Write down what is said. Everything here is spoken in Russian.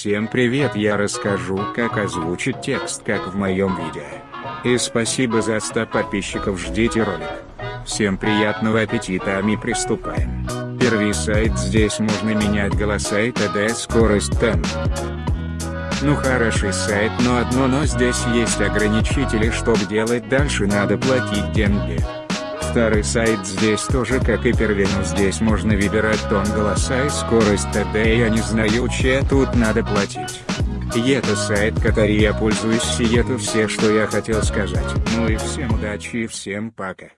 Всем привет я расскажу как озвучить текст как в моем видео. И спасибо за 100 подписчиков ждите ролик. Всем приятного аппетита а мы приступаем. Первый сайт здесь можно менять голоса и т.д. скорость темп. Ну хороший сайт но одно но здесь есть ограничители чтобы делать дальше надо платить деньги. Старый сайт здесь тоже как и первый но здесь можно выбирать тон голоса и скорость т.д. я не знаю че тут надо платить. И это сайт который я пользуюсь и это все что я хотел сказать. Ну и всем удачи и всем пока.